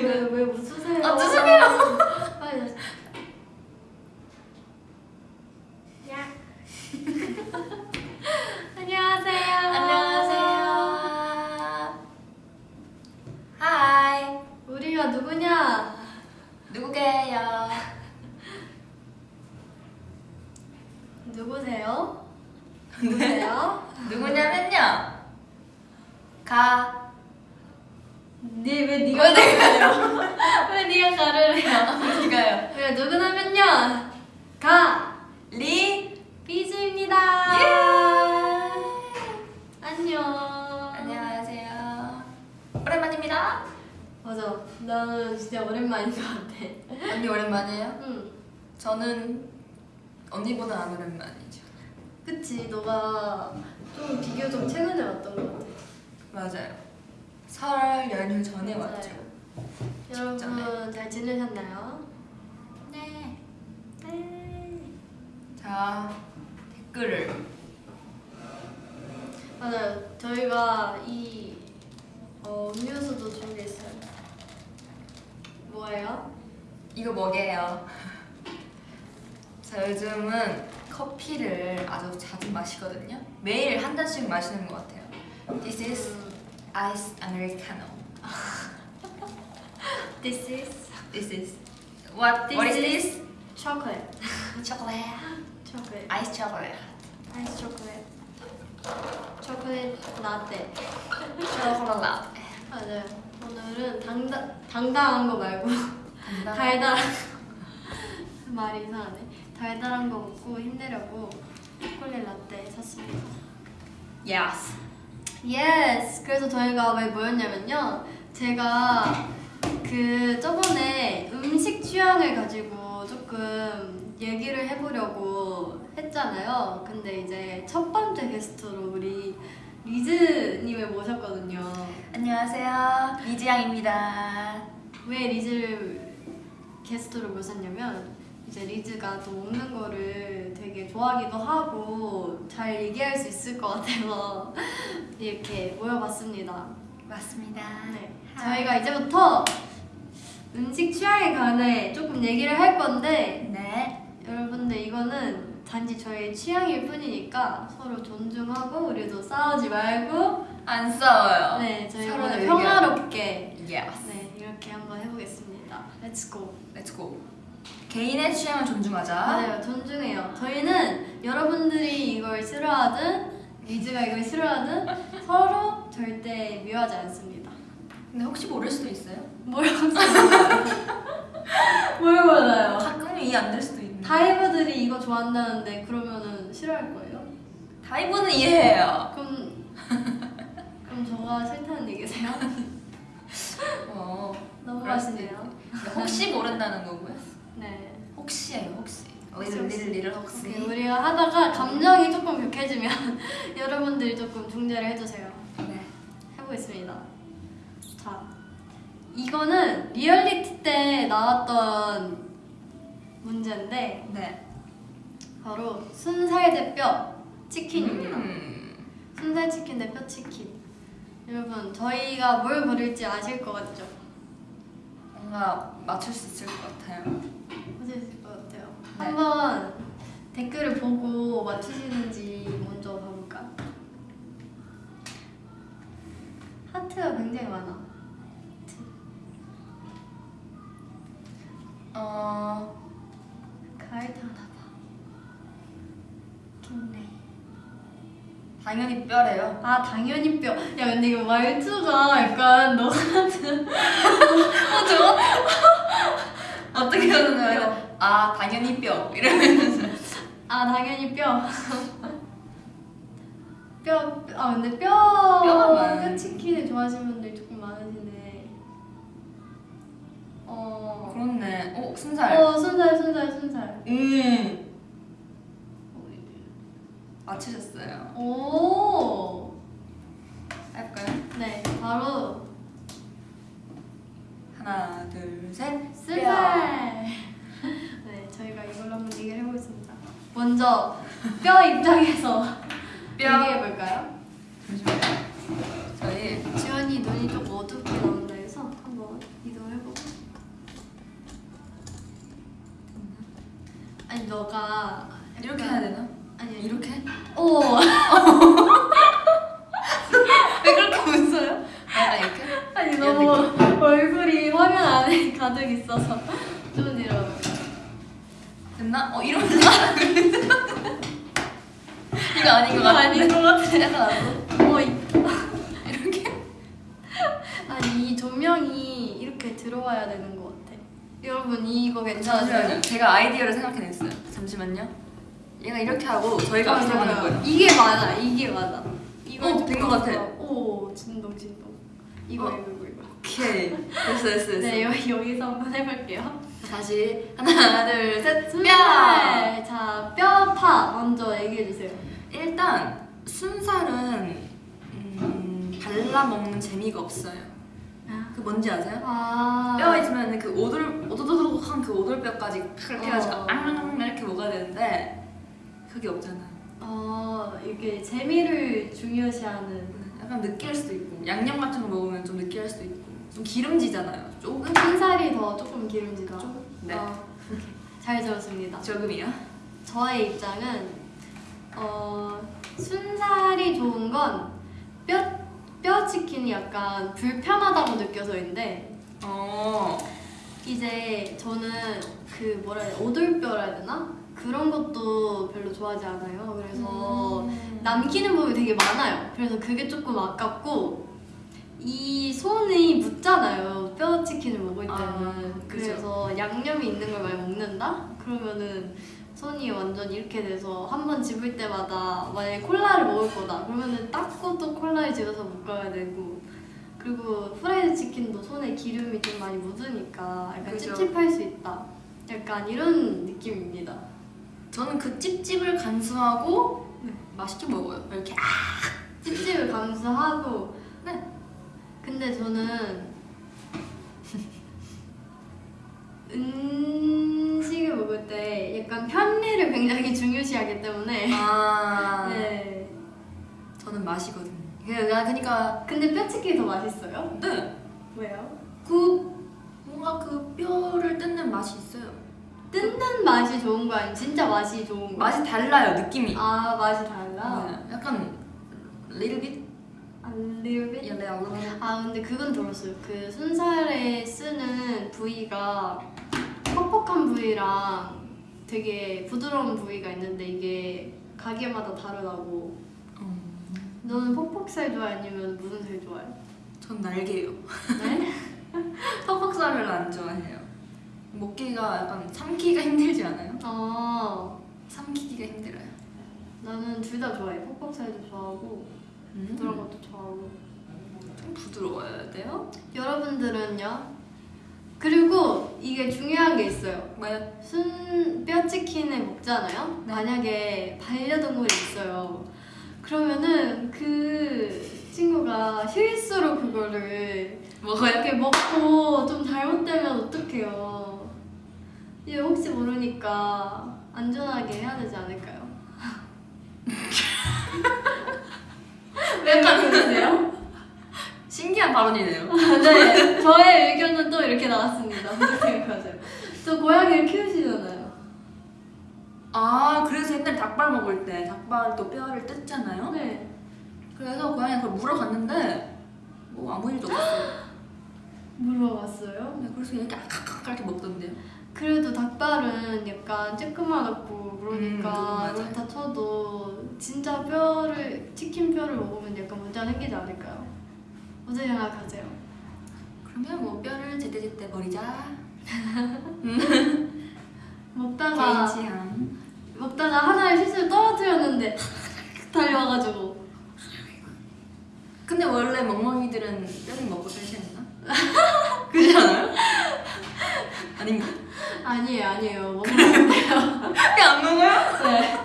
왜 왜 웃으세요? 아, 죄송해요. 빨리 다시. 야. 안녕하세요. 안녕하세요. 하이. 우리가 누구냐? 누구게요? 누구세요? 누구세요? 누구냐면요. 가. 네왜 네가 왜 내가요? 왜 네가 가를 해요? 누가요? 왜 누구냐면요. 가 리. 비즈입니다. 예. 안녕. 안녕하세요. 오랜만입니다. 맞아. 나는 진짜 오랜만인 것 같아. 언니 오랜만이에요? 응. 저는 언니보다 안 오랜만이죠. 그치. 너가 좀 비교적 최근에 왔던 것 같아. 맞아요. 설 연휴 전에 맞아요. 왔죠. 여러분 잘 지내셨나요? 네. 네. 자 댓글을 맞아요. 저희가 이 어, 음료수도 준비했어요. 뭐예요? 이거 뭐게요? 자 요즘은 커피를 아주 자주 마시거든요. 매일 한 잔씩 마시는 것 같아요. This is 음, ice americano. This is This is what? This what is is- this? chocolate. Chocolate. chocolate. Ice chocolate. 아이스 초콜릿. 초콜릿 라떼. 초콜릿 라떼. 맞아요. 오늘은 당당 당당한 거 말고 달달한 말이 이상하네. 달달한 거 먹고 힘내려고 초콜릿 라떼 샀습니다. Yes. Yes. 그래서 저희가 왜 모였냐면요. 제가 그 저번에 음식 취향을 가지고 조금 얘기를 해보려고 했잖아요. 근데 이제 첫 번째 게스트로 우리 리즈님을 모셨거든요. 안녕하세요. 리지양입니다. 왜 리즈를 게스트로 모셨냐면 이제 리즈가 또 먹는 거를 되게 좋아하기도 하고 잘 얘기할 수 있을 것 같아서 이렇게 모여봤습니다. 맞습니다. 네. 저희가 이제부터 음식 취향에 관해 조금 얘기를 할 건데 네. 여러분들 이거는 단지 저의 취향일 뿐이니까 서로 존중하고 우리도 싸우지 말고 안 싸워요. 네 저희 서로. 평화롭게 Yes. 네 이렇게 한번 해보겠습니다. Let's go. Let's go. 개인의 취향을 존중하자. 맞아요 존중해요. 저희는 여러분들이 이걸 싫어하든 리즈가 이걸 싫어하든 서로 절대 미워하지 않습니다. 근데 혹시 모를 수도 있어요. 뭘? 뭘 몰라요? 가끔 이해 안 될 수도 있는데. 다이버들이 이거 좋아한다는데 그러면은 싫어할 거예요? 다이브는 이해해요. 그럼 그럼 저가 싫다는 얘기세요? 어. 근데 혹시 모른다는 거고요. 네. 혹시예요, 혹시. 리를. 리를 리를 혹시. 우리가 하다가 감정이 조금 격해지면 여러분들이 조금 중재를 해주세요. 네. 해보겠습니다. 자, 이거는 리얼리티 때 나왔던 문제인데 네. 바로 순살 대뼈 치킨입니다. 음. 순살 치킨 대뼈 치킨. 여러분 저희가 뭘 고를지 아실 것 같죠? 뭔가 맞출 수 있을 것 같아요. 아실 것 같아요. 네. 한번 댓글을 보고 맞추시는지 먼저 봐볼까? 하트가 굉장히 많아. 어. 가을탕 하나 봐. 김레이. 당연히 뼈래요. 아 당연히 뼈. 야 근데 이거 말투가 약간 너 같은. 어, 저 어떻게 하는 뼈. 거예요? 아, 당연히 뼈. 이러면서. 아 당연히 뼈. 뼈. 아 근데 뼈. 뼈 치킨을 좋아하시는 분들이 조금 많으시네. 어. 그렇네. 오, 순살. 어 순살 순살 순살. 음. 맞추셨어요. 오. 할까요? 네 바로 하나, 둘, 셋. 순살. 네 저희가 이걸로 한번 얘기를 해보겠습니다. 먼저 뼈 입장에서 뼈. 얘기해 볼까요? 잠시만요. 저희 지원이 눈이 좀 너가 약간- 이렇게 해야 되나? 아니. 이렇게? 오. 왜 그렇게 웃어요? 아 이렇게? 아니 이런 너무 얼굴이 화면 안에 가득 있어서 좀 뒤로. 됐나? 어 이러면 이거 아닌 것 같아. 아닌 것 같아. 약간 나도 어, 이- 이렇게? 아니 이 조명이 이렇게 들어와야 되는 것 같아. 여러분 이거 괜찮으세요? 잠시만요. 제가 아이디어를 생각해냈어요. 잠시만요. 얘가 이렇게 하고 저희가 들어가는 맞아. 거예요. 이게 맞아. 이게 맞아. 어, 된것 같아. 오 진동 진동. 이거 어. 이거 이거 이거. 오케이. 됐어 됐어 됐어. 네 여기 여기서 한번 해볼게요. 다시 하나 둘 셋. 뼈. 순살. 자 뼈파 먼저 얘기해 주세요. 일단 순살은 음, 발라 먹는 재미가 없어요. 그 뭔지 아세요? 아 뼈 있으면 그 오돌 오도도독한 그 오돌뼈까지 그렇게 해가지고 어. 이렇게 먹어야 되는데 그게 없잖아요. 어 이게 재미를 중요시하는. 약간 느끼할 수도 있고 양념 같은 거 먹으면 좀 느끼할 수도 있고 좀 기름지잖아요. 조금 순살이 더 조금 기름지다. 조금? 네. 어, 오케이. 잘 들었습니다. 조금이요. 저의 입장은 어, 순살이 좋은 건뼈 뼈 치킨이 약간 불편하다고 느껴서인데 어. 이제 저는 그 뭐라 해야 돼 오돌뼈라 해야 되나 그런 것도 별로 좋아하지 않아요. 그래서 음. 남기는 부분이 되게 많아요. 그래서 그게 조금 아깝고 이 손이 묻잖아요. 뼈 치킨을 먹을 때는. 아. 그래서 양념이 있는 걸 많이 먹는다? 그러면은 손이 완전 이렇게 돼서 한 번 집을 때마다 만약에 콜라를 먹을 거다. 그러면은 닦고 또 콜라에 집어서 묶어야 되고. 그리고 후라이드 치킨도 손에 기름이 좀 많이 묻으니까 약간 그죠. 찝찝할 수 있다. 약간 이런 느낌입니다. 저는 그 찝찝을 간수하고 네. 맛있게 먹어요. 이렇게 찝찝을 감수하고 네. 근데 저는 음식을 먹을 때 약간 편리를 굉장히 중요시하기 때문에 아. 네 저는 맛이거든요. 그냥 그러니까 근데 뼈치킨이 더 맛있어요? 네. 왜요? 그 뭔가 그 뼈를 뜯는 맛이 있어요. 뜯는 맛이 좋은 거 아니면 진짜 맛이 좋은 거? 맛이 달라요 느낌이. 아 맛이 달라? 네. 약간 little bit, 아 little bit? yeah, a little bit. 아 근데 그건 들었어요. 그 순살에 쓰는 부위가 퍽퍽한 부위랑 되게 부드러운 부위가 있는데 이게 가게마다 다르다고. 음, 너는 퍽퍽살 좋아해 아니면 무슨 살 좋아해? 전 날개요. 네? 퍽퍽살을 안 좋아해요. 먹기가 약간 삼키기가 힘들지 않아요? 아 삼키기가 힘들어요. 나는 둘 다 좋아해. 퍽퍽살도 좋아하고 부드러운 것도 좋아하고. 좀 부드러워야 돼요. 여러분들은요? 그리고 이게 중요한 게 있어요. 뭐요? 순 뼈치킨을 먹잖아요. 네. 만약에 반려동물이 있어요. 그러면은 그 친구가 실수로 그거를 먹어요? 이렇게 먹고 좀 잘못되면 어떡해요? 이제 혹시 모르니까 안전하게 해야 되지 않을까요? 왜 약간 그러세요? 신기한 발언이네요. 네, 저의 의견은 또 이렇게 나왔습니다. 어떻게 생각하세요? 저 고양이를 키우시잖아요. 아 그래서 옛날 닭발 먹을 때 닭발 또 뼈를 뜯잖아요. 네. 그래서 고양이가 그걸 물어갔는데 뭐 아무 일도 없었어요. 물어봤어요. 네, 그래서 이렇게 아칵칵 이렇게 먹던데요. 그래도 닭발은 약간 음, 그러니까 맞아요. 그렇다 쳐도 진짜 뼈를 치킨 뼈를 먹으면 약간 문제가 생기지 않을까요? 어떻게 생각하세요? 그러면 뭐 뼈를 제때제때 버리자. 먹다가 개인 취향. 먹다가 하나의 실수를 떨어뜨렸는데 달려와가지고 근데 원래 멍멍이들은 뼈를 먹고 않나? 그렇지 않아요? 아닌가? 아니에요 아니에요 먹으면 뼈안 먹어요? 네.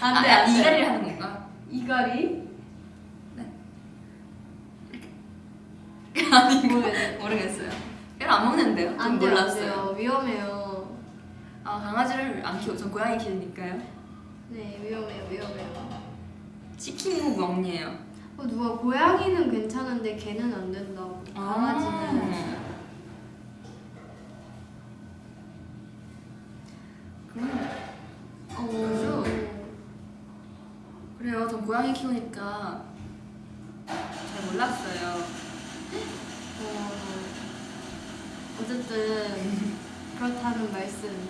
안돼 아, 안돼 이갈이를 하는 건가? 이갈이? 아니 모르겠어요. 모르겠어요. 뼈를 안 먹는데요? 좀 안돼 몰랐어요. 안 돼요 위험해요 아 강아지를 안 키워. 전 고양이 키우니까요. 네 위험해요 위험해요 치킨이고 멍이에요. 어, 누가 고양이는 괜찮은데 개는 안 된다고. 강아지는. 아. 그럼 어. 그래요. 전 고양이 키우니까 잘 몰랐어요. 어. 어쨌든 그렇다는 말씀.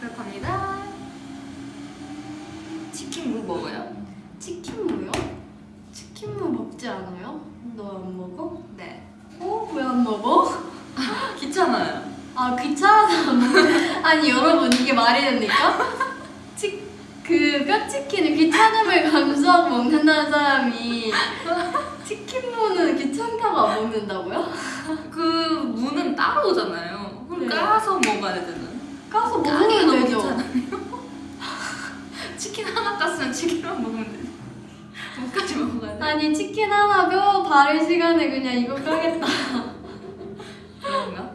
그렇답니다. 치킨 무 먹어요? 치킨무요? 치킨무 먹지 않아요? 너 안 먹어? 네. 어? 왜 안 먹어? 귀찮아요. 아 귀찮아서 아니 여러분 이게 말이 됩니까? 치, 그 뼈치킨을 귀찮음을 감수하고 먹는다는 사람이 치킨무는 귀찮다고 안 먹는다고요? 그 무는 따로 오잖아요. 그럼 네. 까서 먹어야 되잖아요. 까서 먹으면 되죠. 치킨 하나 깠으면 치킨만 먹으면 되지. 무까지 먹어야 돼. 아니 치킨 하나 뼈 바를 시간에 그냥 이거 까겠다 그런가?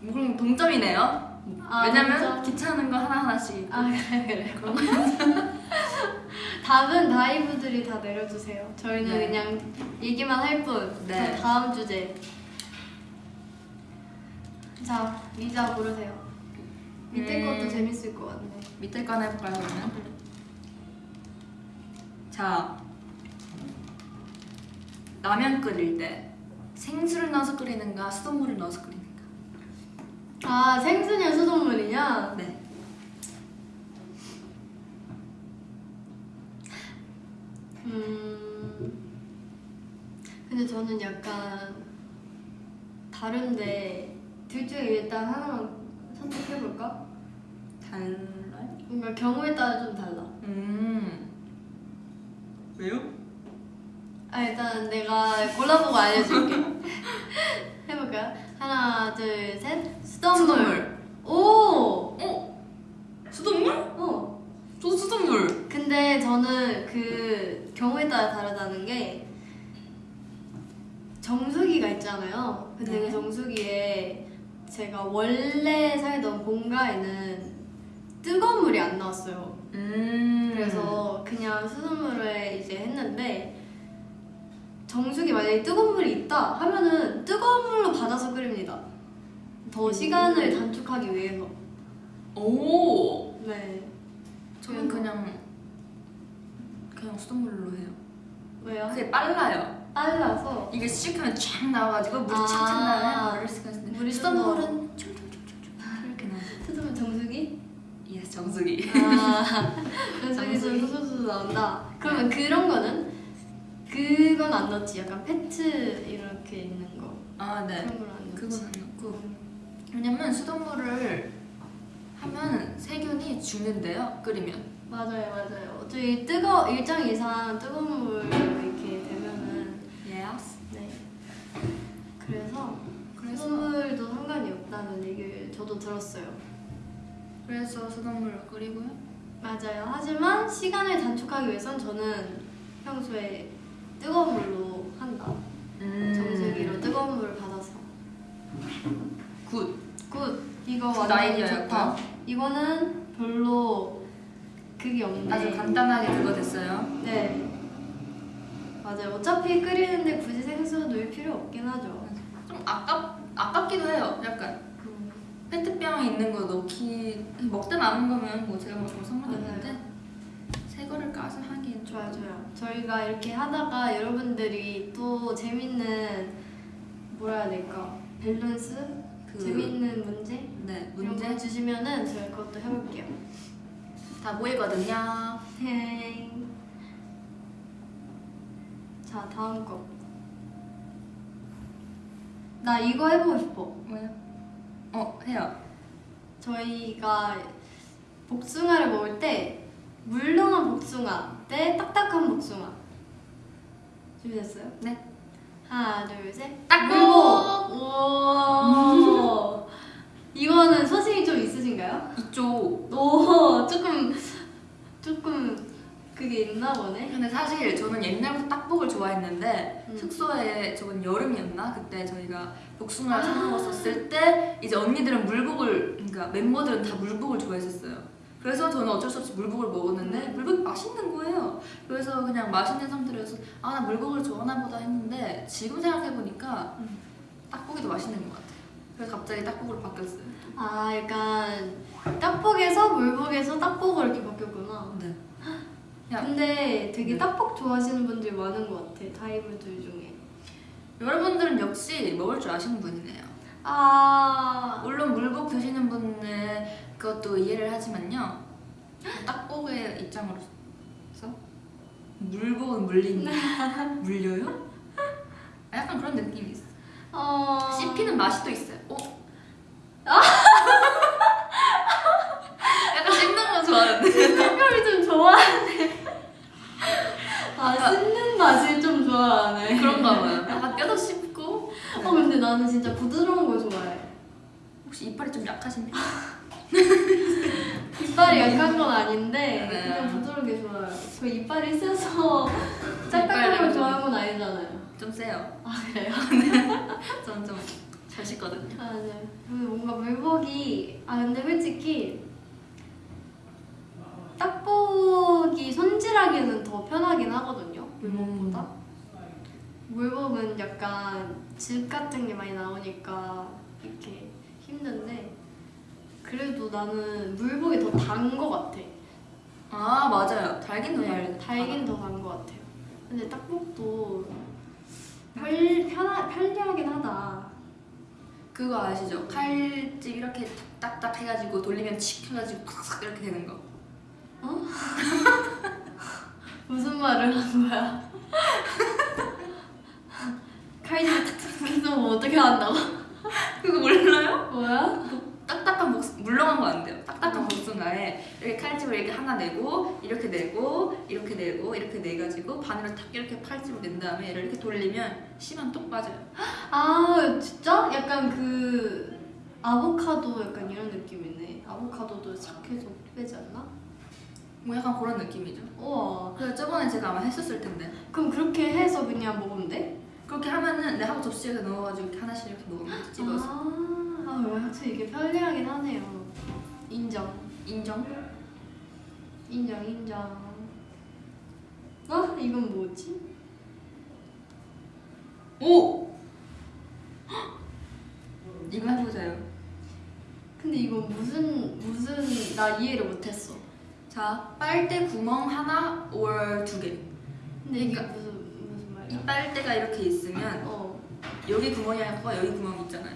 뭐 그럼 동점이네요. 아, 왜냐면 동점. 귀찮은 거 하나 하나씩. 아 그래 그래 그런 거. 답은 다이브들이 다 내려주세요 저희는 네. 그냥 얘기만 할 뿐 네. 다음 주제 자 리자 고르세요 밑에 음. 것도 재밌을 것 같네 밑에 거 하나 해볼까요 그러면? 자 라면 끓일 때 생수를 넣어서 끓이는가 수돗물을 넣어서 끓이는가? 아 생수냐 수돗물이냐? 네. 음 근데 저는 약간 다른데 둘 중에 일단 하나만 선택해볼까? 달라요? 뭔가 경우에 따라 좀 달라 음. 왜요? 아 일단 내가 골라보고 알려줄게 해볼까요? 하나 둘셋 수돗물 수돗물. 오! 어? 수돗물? 어또 수돗물. 근데 저는 그 경우에 따라 다르다는 게 정수기가 있잖아요. 근데 네. 그 정수기에 제가 원래 살던 본가에는 뜨거운 물이 안 나왔어요. 음. 그래서 그냥 수돗물을 이제 했는데 정수기 만약에 뜨거운 물이 있다 하면은 뜨거운 물로 받아서 끓입니다. 더 시간을 단축하기 위해서. 오. 네. 저는 그냥 그냥 수돗물로 해요. 왜요? 그게 빨라요. 빨라서 이게 시식하면 쫙 나와가지고 물이 아. 착착 바를 수가 있는데 물이 수돗물은 춤춤춤춤춤 이렇게 나와. 뜨거운 정수기? Yes 정수기. 아, 정수기 정수기. 소소소 나온다. 그러면 그런 거는 그건 안 넣지. 약간 페트 이렇게 있는 거아 네. 그런 걸 안 넣지. 그건 안 넣고 왜냐면 수돗물을 하면 세균이 죽는데요. 끓이면. 맞아요, 맞아요. 어차피 뜨거 일정 이상 뜨거운 물 이렇게 되면은 Yes. 네. 그래서 그래서 수돗물도 상관이 없다는 얘기를 저도 들었어요. 그래서 수돗물을 끓이고요. 맞아요. 하지만 시간을 단축하기 위해선 저는 평소에 뜨거운 물로 한다. 음. 정수기로 뜨거운 물을 받아서. Good. Good. 이거 good 완전. 좋다. 이거는 별로 그게 없네. 아주 간단하게 그거 됐어요. 네. 맞아요. 어차피 끓이는데 굳이 생수 넣을 필요 없긴 하죠. 좀 아깝 아깝기도 해요. 약간 음. 페트병에 있는 거 넣기 먹다 남은 거면 뭐 제가 먹으면 상관이 맞아요. 없는데 새 거를 까서 좀 좋아요, 좋아요. 저희가 이렇게 하다가 여러분들이 또 재밌는 뭐라 해야 될까? 밸런스? 그 재밌는 문제? 네 이런 문제 거 주시면은 저희 그것도 해볼게요. 다 보이거든요. 헤이. 자, 다음 거. 나 이거 해보고 싶어. 뭐요? 어 해요. 저희가 복숭아를 먹을 때 물렁한 복숭아 대 딱딱한 복숭아. 준비됐어요? 네. 하나, 둘, 셋. 딱복! 물복! 우와. 이거는 소신이 좀 있으신가요? 이쪽. 오, 조금 조금 그게 있나 보네. 근데 사실 저는 옛날부터 딱복을 좋아했는데 음. 숙소에 저번 여름이었나 그때 저희가 복숭아를 사 아. 먹었었을 때 이제 언니들은 물복을 그러니까 멤버들은 다 물복을 좋아했었어요. 그래서 저는 어쩔 수 없이 물복을 먹었는데 물복이 맛있는 거예요. 그래서 그냥 맛있는 상태로서 아 나 물복을 좋아하나 보다 했는데 지금 생각해 보니까 음. 떡볶이도 맛있는 것 같아요. 그래서 갑자기 떡볶이로 바뀌었어요. 아 약간 떡볶에서 물복에서 떡볶으로 이렇게 바뀌었구나. 네. 야. 근데 되게 네. 떡볶 좋아하시는 분들이 많은 것 같아 다이브들 중에. 여러분들은 역시 먹을 줄 아시는 분이네요. 아 물론 물복 드시는 분은 그것도 이해를 하지만요. 떡볶이의 입장으로서 물복은 물린다. 물려요? 약간 그런 느낌이 있어. 어... 씹히는 맛이 또 있어요. 어? 약간 씹는 거 좋아하는데. 색깔이 좀 좋아하네. 아 아까- 씹는 맛을 좀 좋아하네. 그런가 봐요. 약간 뼈도 씹고. 어 근데 나는 진짜 부드러운 거 좋아해. 혹시 이빨이 좀 약하신데? 이빨이 약한 건 아닌데 네. 그냥 부드러운 게 좋아요. 저 이빨이 세서 이빨이 걸 좀- 좋아하는 건 아니잖아요. 좀 세요. 아 그래요? 저는 좀잘 씹거든요. 아 네. 근데 뭔가 물복이 아 근데 솔직히 떡볶이 손질하기는 더 편하긴 하거든요. 물복보다. 물복은 약간 즙 같은 게 많이 나오니까 이렇게 힘든데 그래도 나는 물복이 더 단 거 같아. 아 맞아요. 달긴 더 달. 달긴 더 단 거 같아요. 근데 떡볶도 편, 편하, 편리하긴 하다. 그거 아시죠? 칼집 이렇게 딱딱 해가지고 돌리면 칙 해가지고 콱 이렇게 되는 거. 무슨 말을 한 거야? 칼질 탁탁 해서 뭐 어떻게 한다고? 그거 몰라요? 뭐야? 딱딱한 복 물렁한 거 안 돼요. 딱딱한 어. 복숭아에 이렇게 칼집을 이렇게 하나 내고 이렇게 내고 이렇게 내고 이렇게 내가지고 반으로 탁 이렇게 칼집을 낸 다음에 얘를 이렇게 돌리면 씨만 똑 빠져요. 아 진짜? 약간 그 아보카도 약간 이런 느낌이네. 아보카도도 싹 해서 빼지 않나? 뭐 약간 그런 느낌이죠. 우와. 그래서 저번에 제가 아마 했었을 텐데 그럼 그렇게 해서 그냥 먹으면 돼? 그렇게 하면은 내 하고 접시에서 넣어가지고 이렇게 하나씩 이렇게 먹으면 돼, 집어서 아, 아 확실히 이게 편리하긴 하네요. 인정. 인정. 인정 인정. 어? 이건 뭐지? 오. 이거 해보자요. 근데 이건 무슨 무슨 나 이해를 못했어. 자 빨대 구멍 하나 or 두 개. 근데 이게 그러니까 무슨 무슨 이 말이야? 빨대가 이렇게 있으면 어 여기 구멍이 있고 여기 구멍이 있잖아요.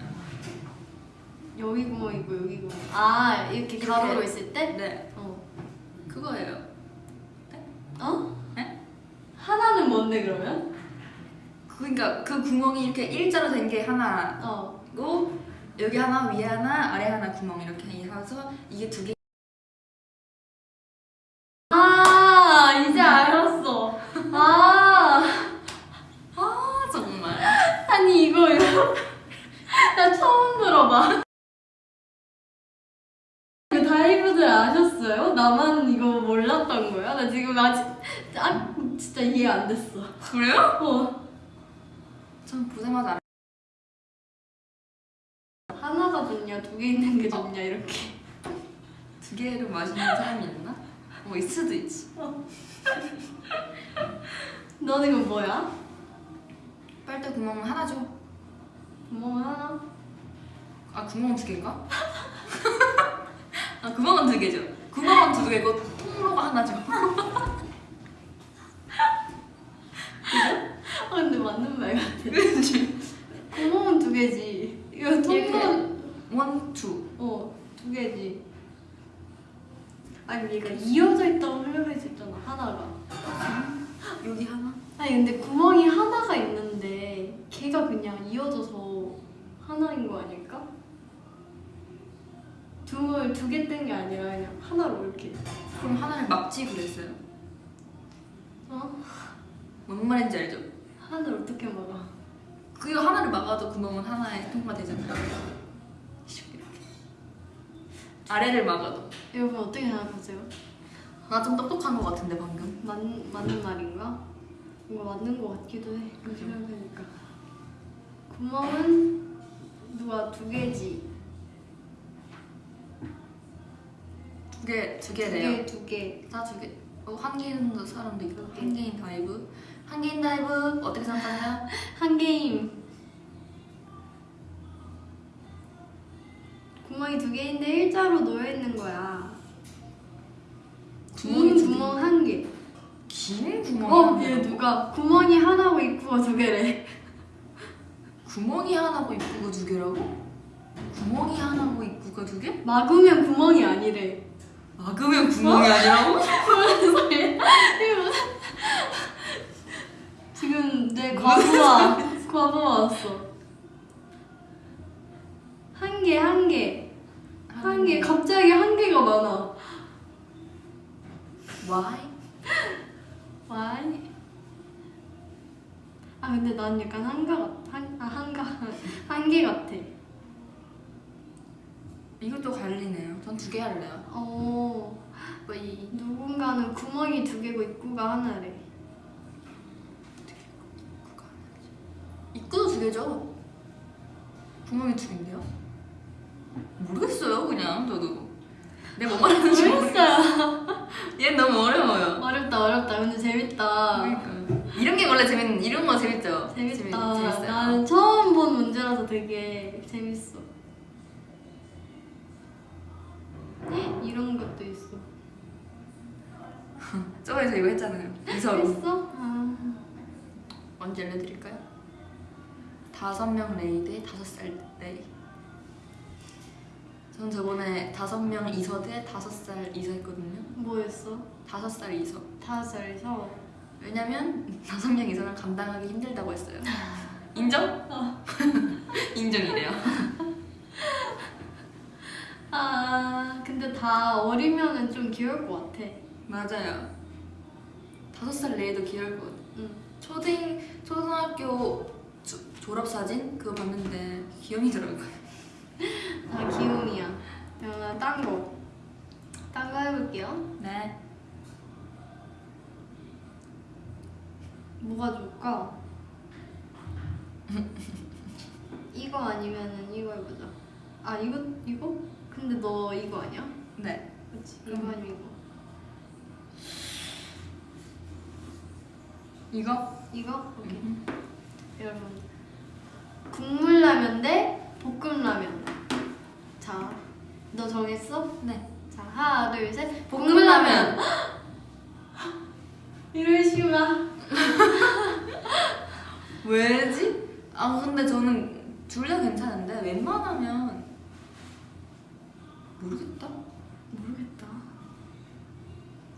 여기 구멍 있고 여기 구멍. 아 이렇게 이렇게. 가로로 있을 때? 네, 어. 그거예요. 어? 네? 하나는 뭔데 그러면? 그러니까 그 구멍이 이렇게 일자로 된 게 하나고 어. 여기 하나 위에 하나 아래 하나 구멍 이렇게 해서 이게 두 개. 아 이제 알았어. 아 아 정말. 아니 이거 이거 나 처음 들어봐. 그 다이브들 아셨어요? 나만 이거 몰랐던 거야? 나 지금 아직 아 진짜 이해 안 됐어. 그래요? 어. 전 보자마자 알- 하나가 좋냐 두 개 있는 게 좋냐 이렇게. 두 개를 마시는 사람이 있나? 뭐 있을 수도 있지. 너는 이건 뭐야? 빨대 구멍은 하나죠. 구멍 하나? 아 구멍은 두 개인가? 아 구멍은 두 개죠. 구멍은 두 개고 통로가 하나죠. 아 근데 맞는 말 같아. 그렇지. 구멍은 두 개지. 이거 이렇게. 통로 one, two. 어 두 개지. 아니 얘가 이어져 있다고 있잖아 하나가. 여기 하나. 아니 근데 구멍이 하나가 있는데 걔가 그냥 이어져서 하나인 거 아닐까? 두개 두개 뜬 게 아니라 그냥 하나로 이렇게. 그럼 하나를 막지 그랬어요. 어? 뭔 말인지 알죠? 하나를 어떻게 막아? 그거 하나를 막아도 구멍은 하나에 통과되잖아요. 아래를 막아도. 여러분 어떻게 생각하세요? 나 좀 똑똑한 것 같은데 방금. 맞, 맞는 말인가? 뭔가 맞는 것 같기도 해. 그죠. 생각해보니까. 구멍은 누가 두 개지. 두 개, 두두 개래요. 개, 두 개. 다 두 개. 어, 한 개인 사람도 있고 한 개인 다이브. 한 개인 다이브 어떻게 생각하세요? 한 개임. 구멍이 두 개인데 일자로 놓여 있는 거야. 개. 구멍 한 개. 긴 구멍이 어. 얘 누가 구멍이 하나고 입구가 두 개래. 구멍이 하나고 입구가 두 개라고? 구멍이 하나고 입구가 두 개? 막으면 구멍이 아니래. 막으면 구멍이 아니라고? 지금 내 과부하 과부하 왔어. 한 개, 한 개, 한 개. 갑자기 한 개가 많아. Why? 와이. 아 근데 난 약간 한가 같, 한, 아 한가 한개 같아. 이것도 갈리네요. 전 두 개 할래요. 어, 왜 누군가는 구멍이 두 개고 입구가 하나래. 입구도 두 개죠? 구멍이 두 개인데요? 모르겠어요, 그냥 저도. 내가 뭐 말하는지 모르겠어요. 얘 너무 어려워요. 어렵다 어렵다. 근데 재밌다. 그러니까 이런 게 원래 재밌는 이런 거 재밌죠? 재밌다. 재밌. 나는 처음 본 문제라서 되게 재밌어. 이런 것도 있어. 저번에 저 이거 했잖아요. 이서로. 했어? 아. 언제 알려드릴까요? 다섯 명 레이 대 다섯 살 레이. 전 저번에 다섯 명 이서 대 다섯 살 이서 했거든요. 뭐였어? 다섯 살 이서. 다섯 살에서 왜냐면 다섯 명 이서는 감당하기 힘들다고 했어요. 인정? 인정이래요. 아 근데 다 어리면은 좀 귀여울 것 같아. 맞아요. 다섯 살 레이도 귀여울 것 같아. 응. 초등 초등학교 조- 졸업 사진 그거 봤는데 귀염이더라고요. 다 귀요미야. 그러면 딴 거. 딴 거 해볼게요. 네. 뭐가 좋을까? 이거 아니면은 이거 해보자. 아 이거 이거? 근데 너 이거 아니야? 네. 그렇지. 이거 음. 아니면 이거. 이거? 이거? 오케이. 음. 여러분 국물라면 대 볶음라면. 자, 너 정했어? 네. 자 하나 둘 셋. 볶음라면. 이러시구나. 왜지? 아 근데 저는 둘 다 괜찮은데 웬만하면 모르겠다. 모르겠다.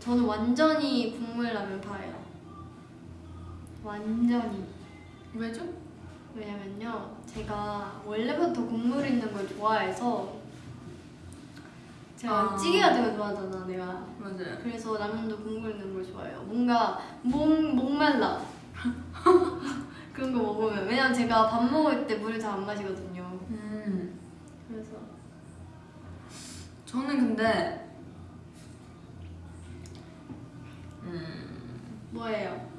저는 완전히 국물라면 파예요. 완전히. 왜죠? 왜냐면요, 제가 원래부터 국물 있는 걸 좋아해서 제가 아. 찌개 같은 거 좋아하잖아, 내가. 맞아요. 그래서 라면도 국물 있는 걸 좋아해요. 뭔가 목 목말라. 그런 거 먹으면 왜냐면 제가 밥 먹을 때 물을 잘 안 마시거든요. 음. 그래서 저는 근데 음, 뭐예요?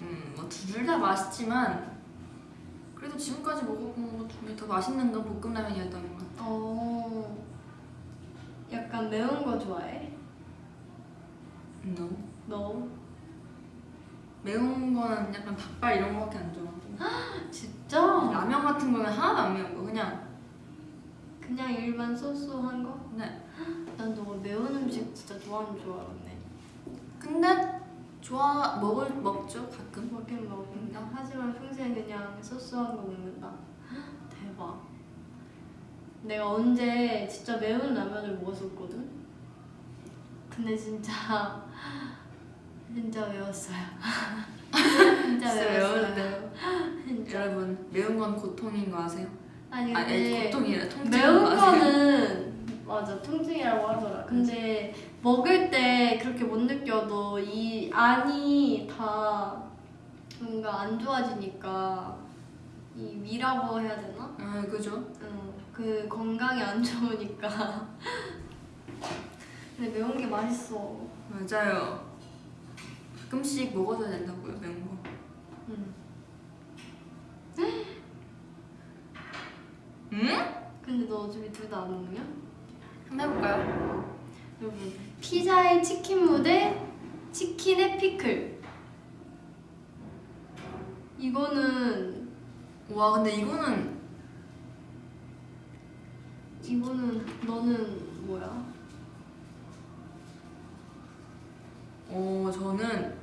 음, 뭐둘 다 맛있지만 그래도 지금까지 먹어본 것 중에 더 맛있는 건 볶음라면이었던 것 같아요. 어, 약간 매운 거 좋아해? No. 너? 매운 거는 약간 닭발 이런 거밖에 안 좋아하고 진짜? 라면 같은 거는 하나도 안 매운 거 그냥 그냥 일반 소스한 거? 네. 난 너가 매운 음식 진짜 좋아하는 줄 알았네. 근데 좋아 먹을 먹죠 가끔 먹긴 먹는다. 하지만 평소에 그냥 소스한 거 먹는다. 대박. 내가 언제 진짜 매운 라면을 먹었었거든? 근데 진짜 진짜 매웠어요. 진짜 매웠어요. 진짜. 여러분 매운 건 고통인 거 아세요? 아니 아니 근데 고통이라 통증인 매운 거 아세요? 거는 맞아 통증이라고 하더라. 근데 먹을 때 그렇게 못 느껴도 이 안이 다 뭔가 안 좋아지니까 이 위라고 해야 되나? 아 그죠? 응, 그 건강에 안 좋으니까. 근데 매운 게 맛있어. 맞아요. 가끔씩 먹어줘야 된다고요 매운 거. 응. 응? 근데 너 어차피 둘 다 안 먹냐? 한번 해볼까요? 여러분 피자에 치킨 무대 치킨에 피클 이거는 와 근데 이거는 이거는 너는 뭐야? 어 저는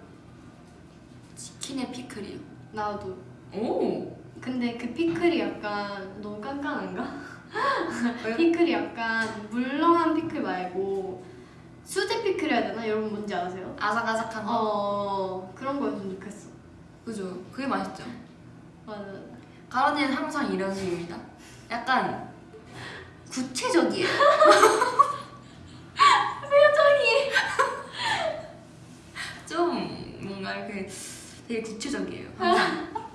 치킨에 피클이요. 나도 오. 근데 그 피클이 약간 너무 깐깐한가? 피클이 약간 물렁한 피클 말고 수제 피클 해야 되나? 여러분 뭔지 아세요? 아삭아삭한 거. 어 그런 거였으면 좋겠어 그죠. 그게 맛있죠. 맞아 가론이는 항상 이런 식입니다. 약간 구체적이에요. 표정이 좀 뭔가 이렇게 되게 구체적이에요. 항상.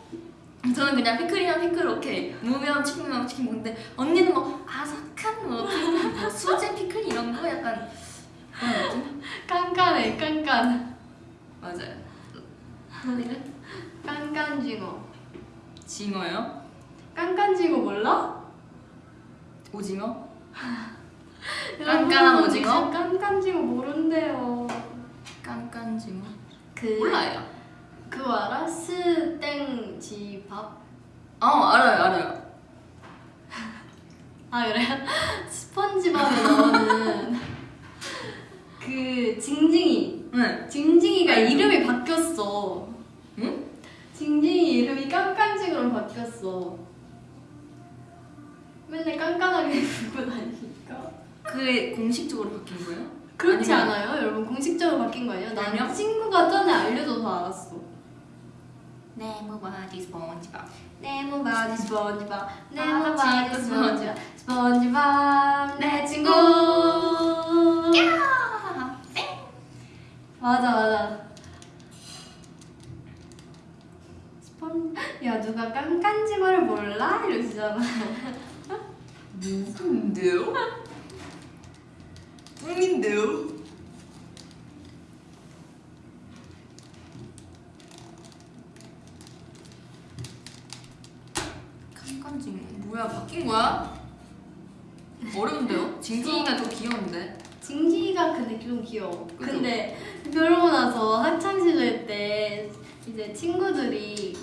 저는 그냥 피클이랑 피클 오케이 무면 치킨이랑 치킨 먹는데 언니는 뭐 아삭한 뭐, 뭐 수제 피클 이런 거 약간? 깐깐해 깐깐 맞아요. 깐깐징어 징어요? 깐깐징어 몰라? 오징어? 깐깐한 오징어? 깐깐징어 모른대요 깐깐징어? 그 몰라요. 그거 알아? 스땡지밥? 어 알아요 알아요. 아 그래요? 스펀지밥에 나오는 그 징징이 네. 징징이가 알죠. 이름이 바뀌었어 응? 징징이 이름이 깐깐징으로 바뀌었어 맨날 깐깐하게 부르고 다니니까 그게 공식적으로 바뀐 거예요? 그렇지 아니면- 않아요? 여러분 공식적으로 바뀐 거 아니에요? 난 친구가 전에 알려줘서 알았어 네모 바지 스펀지밥. 네모 바지 스펀지밥 네모 아, 바지 친구 스펀지밥 스펀지밥 내 친구 야! 맞아 맞아 스펀 야 누가 깐깐지마를 몰라? 이러시잖아 누군데요? 뿡인데요? 징 뭐야 바뀐 거야? 어려운데요? 징징이가 더 귀여운데 징징이가 근데 좀 귀여워 그죠? 근데 그러고 나서 학창시절 때 이제 친구들이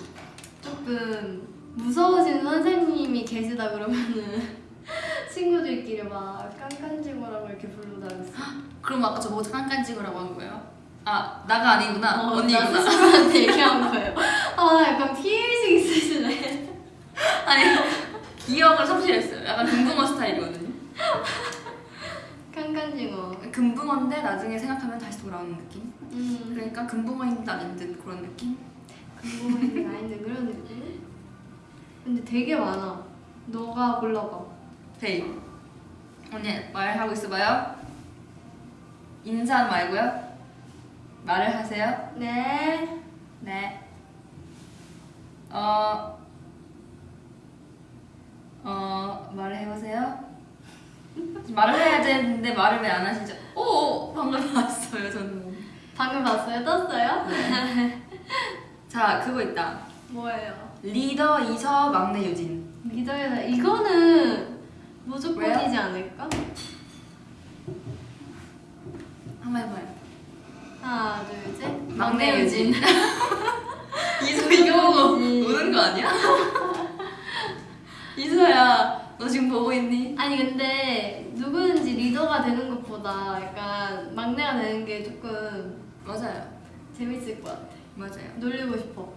조금 무서우신 선생님이 계시다 그러면은 친구들끼리 막 깐깐지마라고 이렇게 부르고 다녔어 그럼 아까 저보고 칸칸징이라고 한 거예요? 아 나가 아니구나 어, 나 언니구나 스스로한테 얘기한 거예요. 아, 약간 있으시네. 아니 기억을 섭취했어요 약간 금붕어 스타일이거든요 깐깐징어. 금붕어인데 나중에 생각하면 다시 돌아오는 느낌 음, 그러니까 금붕어인 듯 아닌 듯 그런 느낌 궁금한 아닌데 그런 느낌? 근데 되게 많아. 너가 골라봐. 헤이 언니 말하고 있어봐요 인사 말고요 말을 하세요 네. 네 어... 어... 말을 해보세요 말을 해야 되는데 말을 왜 안 하시죠? 오 방금 봤어요 저는 방금 봤어요? 떴어요? 자 그거 있다 뭐예요? 리더 이서 막내 유진 리더에서 이거는 무조건이지 않을까? 한번 해봐요 하나, 둘, 셋. 막내 유진. 이서 막내 이거. 우는 거 아니야? 이서야 너 지금 보고 있니? 아니 근데 누구든지 리더가 되는 것보다 약간 막내가 되는 게 조금 맞아요 재밌을 것 같아. 맞아요 놀리고 싶어.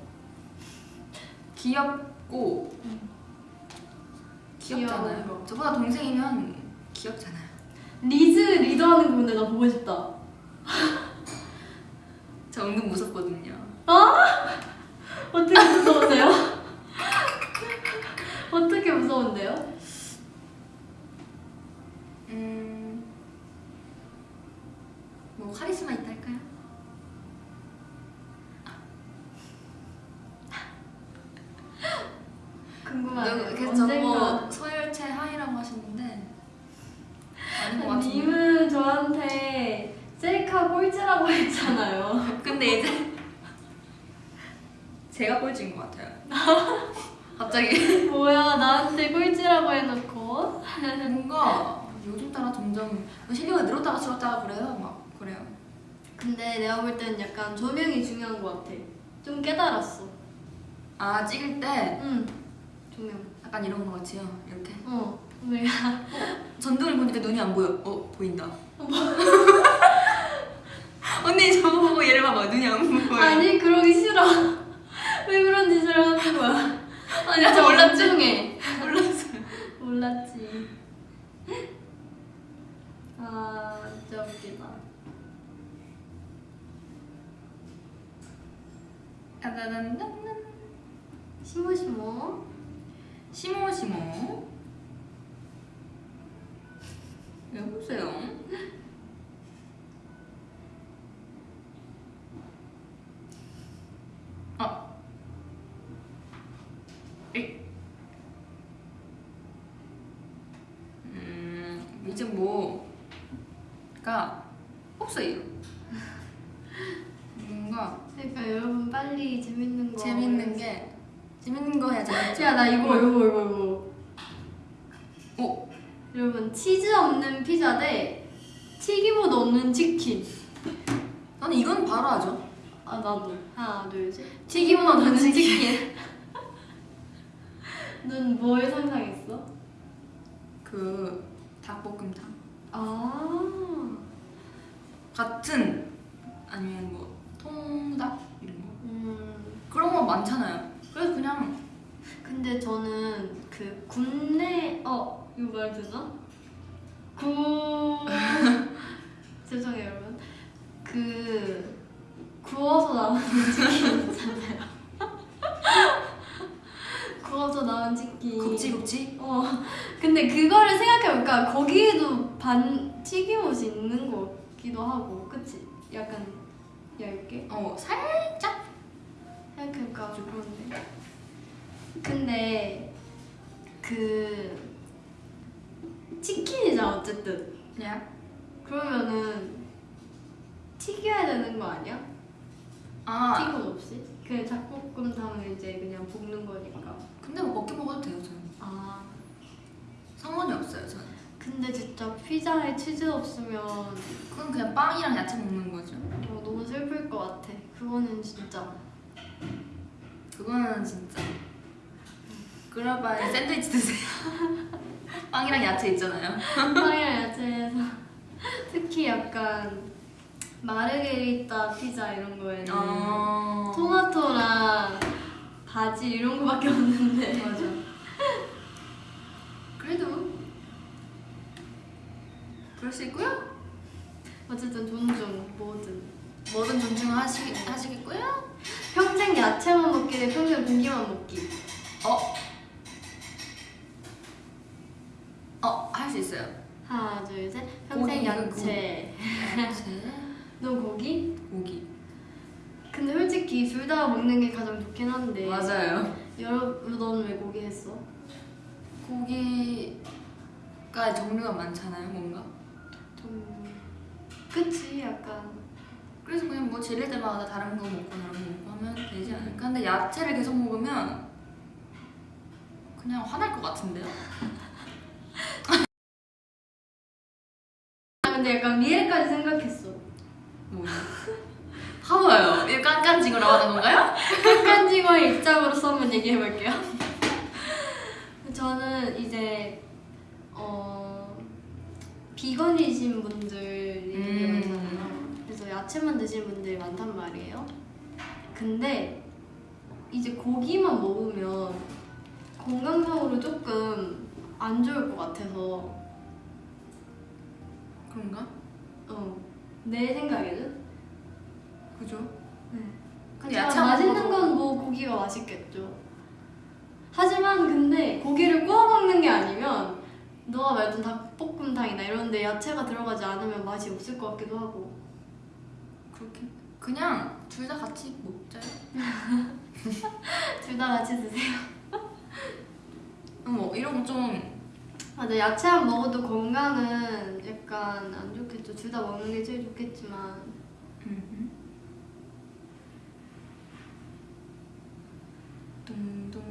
귀엽고 귀엽잖아요 귀여운 거. 저보다 동생이면 귀엽잖아요 리즈 리더하는 거 근데 나 보고 싶다. 저 은근 무섭거든요 어떻게 무서운데요? 무서운데요? 음... 뭐 카리스마 있다 할까요? 궁금하네요. 그래서 언젠가 저거 서열체 하이라고 하시는데 아닌 것 같은데 님은 저한테 셀카 꼴찌라고 했잖아요. 근데 이제 제가 꼴찌인 것 같아요 갑자기 뭐야 나한테 꼴찌라고 해놓고 뭔가 요즘 따라 점점 실력이 늘었다가 줄었다가 그래요. 막 그래요. 내가 볼 때는 약간 조명이 중요한 것 같아. 좀 깨달았어. 아 찍을 때 응. 조명. 약간 이런 거 같이요. 이렇게 어. 우리가 전등을 보니까 눈이 안 보여. 어 보인다. 언니 저거 보고 얘를 봐봐. 눈이 안 보여. 아니 그러기 싫어. 왜 그런 짓을 하는 거야? 아니 진짜 몰랐지. 몰랐지. 몰랐어요. 몰랐지. 아 진짜 웃기다. 따다단단. 시모시모. 시모시모. 여보세요. 아. 이. 음, 이제 뭐가 없어요. 뭔가 그러니까 여러분 빨리 재밌는 거. 재밌는 게 재밌는 거 해야 재밌죠. 야나 이거 이거 이거 이거. 오, 여러분 치즈 없는 피자 대 튀김옷 없는 치킨. 나는 이건 바로 하죠. 아 나도. 하나 둘 셋. 튀김옷 없는 치킨. 넌 뭘 상상했어? 그 닭볶음탕 아. 같은 아니면 뭐 통닭 이런 거 음. 그런 거 많잖아요. 그래서 그냥 근데 저는 그 굽네 어 이거 말 되나? 구 죄송해요 여러분 그 구워서 나온 치킨 있잖아요 구워서 나온 치킨 굽지 굽지. 어 근데 그거를 생각해보니까 거기에도 반 튀김옷이 있는 것 같기도 하고 그치? 약간 얇게. 어 살짝? 생각해보니까 좀 그런데. 근데 그 치킨이잖아 어쨌든. 그냥 그러면은 튀겨야 되는 거 아니야? 아. 튀김 없이? 그 닭볶음탕은 이제 그냥 볶는 거니까. 근데 뭐 먹게 먹어도 돼요 저는. 아. 상관이 저는. 근데 진짜 피자에 치즈 없으면 그건 그냥 빵이랑 야채 먹는 거죠. 어, 너무 슬플 것 같아 그거는 진짜 그거는 진짜. 바에 샌드위치 드세요. 빵이랑 야채 있잖아요. 빵이랑 야채에서 특히 약간 마르게리따 피자 이런 거에는 어. 토마토랑 바질 이런 거밖에 없는데 맞아. 그래도 있고요. 어쨌든 존중 뭐든 뭐든 존중하시 하시겠고요. 평생 야채만 먹기 대 평생 고기만 먹기 어. 어, 할 수 있어요. 하나 둘 셋 평생 고기, 야채 야채, 너 고기? 고기. 근데 솔직히 둘 다 먹는 게 가장 좋긴 한데 맞아요. 여러분 너는 왜 고기 했어? 고기가 종류가 많잖아요, 뭔가. 좀 그치 약간 그래서 그냥 뭐 질릴 때마다 다른 거 먹고 다른 거 먹고 하면 되지 않을까? 근데 야채를 계속 먹으면 그냥 화날 것 같은데요? 아, 근데 약간 미래까지 생각했어 뭐 봐봐요. 이 깐깐징어라고 하는 건가요? 깐깐징어의 입장으로서 한번 얘기해볼게요. 저는 이제 어 비건이신 분들이 되게 음. 많잖아요. 그래서 야채만 드시는 분들이 많단 말이에요. 근데 이제 고기만 먹으면 건강상으로 조금 안 좋을 것 같아서 그런가? 어, 내 생각에는 그죠? 근데 근데 야채 맛있는 건 뭐 고기가 맛있겠죠. 하지만 근데 고기를 구워 먹는 게 아니면 너가 말했던 닭 볶음탕이나 이런 데 야채가 들어가지 않으면 맛이 없을 것 같기도 하고. 그렇게 그냥 둘 다 같이 먹자요. 둘 다 같이 드세요. 뭐 이런 거좀 맞아 야채만 먹어도 건강은 약간 안 좋겠죠. 둘 다 먹는 게 제일 좋겠지만. 둥둥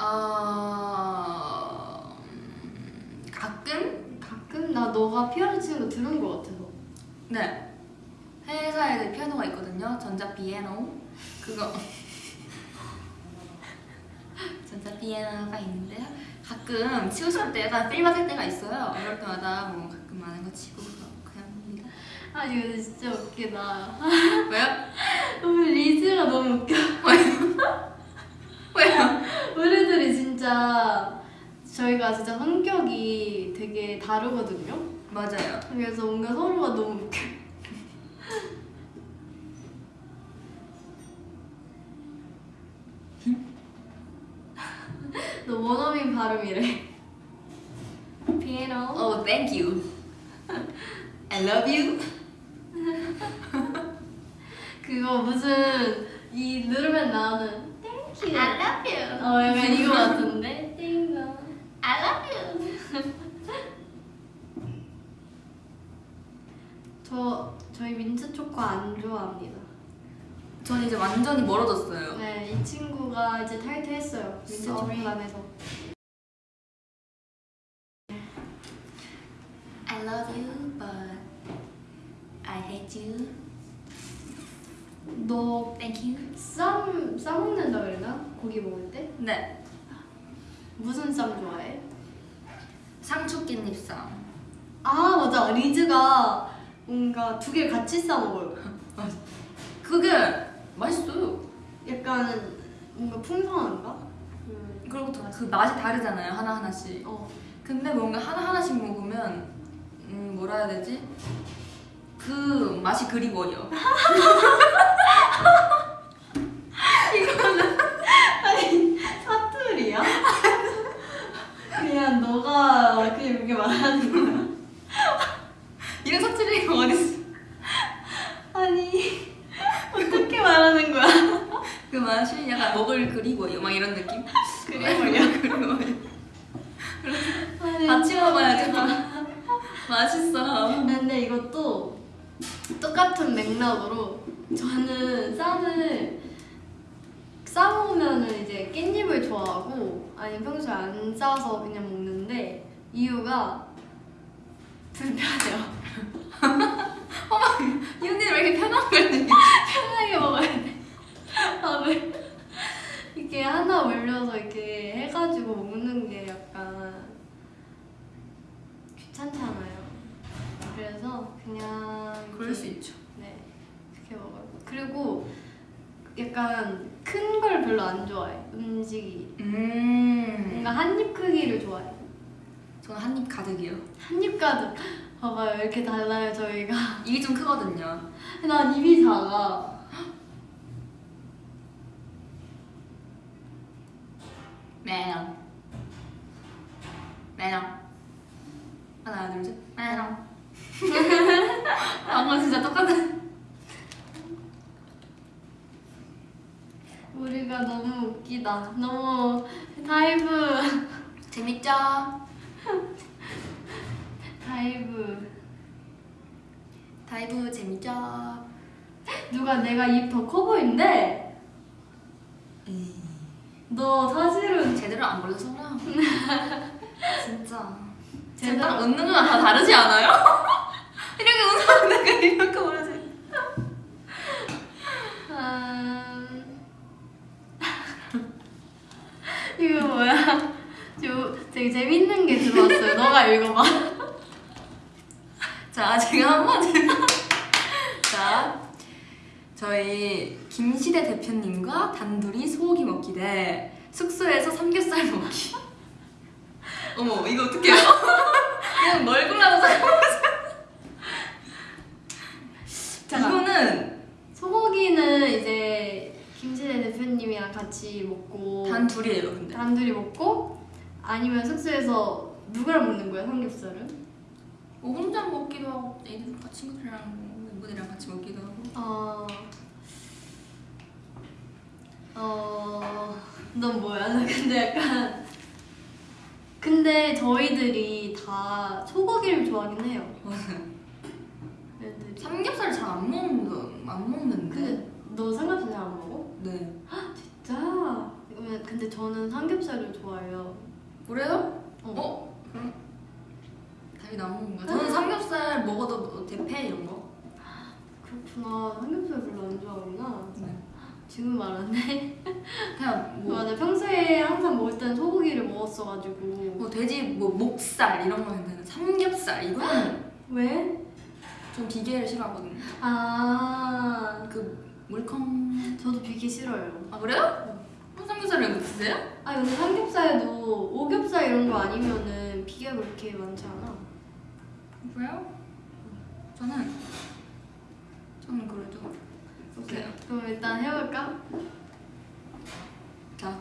어... 음, 가끔? 가끔? 나 너가 피아노 치는 거 들은 거 같아서. 네. 회사에 피아노가 있거든요. 전자 피아노. 그거. 전자 피아노가 있는데 가끔 치고 싶을 때 약간 필 받을 때가 있어요. 이럴 때마다 뭐 가끔 많은 거 치고 아니 근데 진짜 웃기다. 왜요? 우리 리즈가 너무 웃겨. 왜요? 우리들이 진짜 저희가 진짜 성격이 되게 다르거든요. 맞아요 그래서 뭔가 서로가 너무 웃겨. 너 원어민 발음이래. Oh, thank you. I love you. 그거 무슨 이 누르면 나오는 Thank you. I love you. 어 약간 이거 같은데. Thank you. I love you. 저 저희 민트 초코 안 좋아합니다. 전 이제 완전히 멀어졌어요. 네, 이 친구가 이제 탈퇴했어요. 민트. 초코단에서. I love you, but I hate you. 너 Thank you. 쌈 싸먹는다 그랬나? 고기 먹을 때? 네. 무슨 쌈 좋아해? 상추 깻잎 쌈. 아 맞아 리즈가 뭔가 두 개 같이 싸 먹어요. 그게 맛있어요. 약간 뭔가 풍성한가? 음, 그리고 또 그 맛이 다르잖아요 하나 하나씩. 어 근데 뭔가 하나 하나씩 먹으면 음 뭐라 해야 되지? 그 맛이 그리워요. 아니 사투리야? 그냥 너가 그냥 이렇게 말하는 거야. 이런 사투리가 어딨어? 아니 어떻게 말하는 거야? 그 맛이 약간 먹을 그리워요. 막 이런 느낌? 그리워요? 그리워요. 같이 먹어야지. 맛있어. 근데 이것도 똑같은 맥락으로 저는 쌈을 싸먹으면은 이제 깻잎을 좋아하고 아니면 평소에 안 싸서 그냥 먹는데 이유가 불편해요. 이 언니는 왜 이렇게 편한 걸 느끼? 편하게 먹어야 돼. 밥을 이렇게 하나 올려서 이렇게 해가지고 먹는 게 약간 귀찮잖아요. 그래서 그냥 그럴 수 있죠. 그리고 약간 큰 걸 별로 안 좋아해 음식이 음. 뭔가 한 입 크기를 좋아해. 저는 한 입 가득이요. 한 입 가득. 봐봐요 이렇게 달라요 저희가. 입이 좀 크거든요. 난 입이 작아. 매너. 매너. 하나, 둘, 셋. 매너. 방금 진짜 똑같아. 우리가 너무 웃기다. 너무 다이브. 재밌죠? 다이브. 다이브 재밌죠? 누가 내가 입 더 커 보인대? 너 사실은 제대로 안 걸려서 그래. 진짜. 제대로 웃는 거랑 다 다르지 않아요? 이렇게 내가 이렇게 모르지. 음... 이거 뭐야? 저 되게 재밌는 게 들어왔어요. 너가 읽어봐. 자, 지금 한번 자, 저희 김시대 대표님과 단둘이 소고기 먹기 대 숙소에서 삼겹살 먹기. 어머, 이거 어떡해요? 그냥 뭘 골라서 자. 이거는 소고기는 이제 김신혜 대표님이랑 같이 먹고 단 둘이에요, 근데. 단 둘이 먹고 아니면 숙소에서 누구랑 먹는 거야 삼겹살은? 뭐 혼자 먹기도 하고 애들과 친구들이랑 멤버들이랑 같이 먹기도 하고. 어... 어... 넌 뭐야? 나 근데 약간 근데 저희들이 다 소고기를 좋아하긴 해요 애들이 삼겹살 잘 안 먹는 안 먹는데. 근데 너 삼겹살 잘 안 먹어? 네. 진짜? 왜 그러면 근데 저는 삼겹살을 좋아해요. 그래요? 어. 어? 그럼 답이 나오는 건가? 저는 삼겹살 먹어도 뭐 대패 이런 거. 그렇구나. 삼겹살 별로 안 좋아하구나. 네. 지금 말하네. 그냥 뭐, 맞아. 평소에 항상 먹을 때는 소고기를 먹었어가지고. 뭐 돼지 뭐 목살 이런 거 있는데 삼겹살 이거는 왜? 좀 비계를 싫어하거든요. 아. 그 물컹. 저도 비계 싫어요. 아 그래요? 어, 삼겹살을 못 드세요? 아 근데 삼겹살도 오겹살 이런 거 아니면은 비계가 그렇게 많지 않아. 그래요? 저는 저는 그래도 오케이. 그럼 일단 해볼까? 자,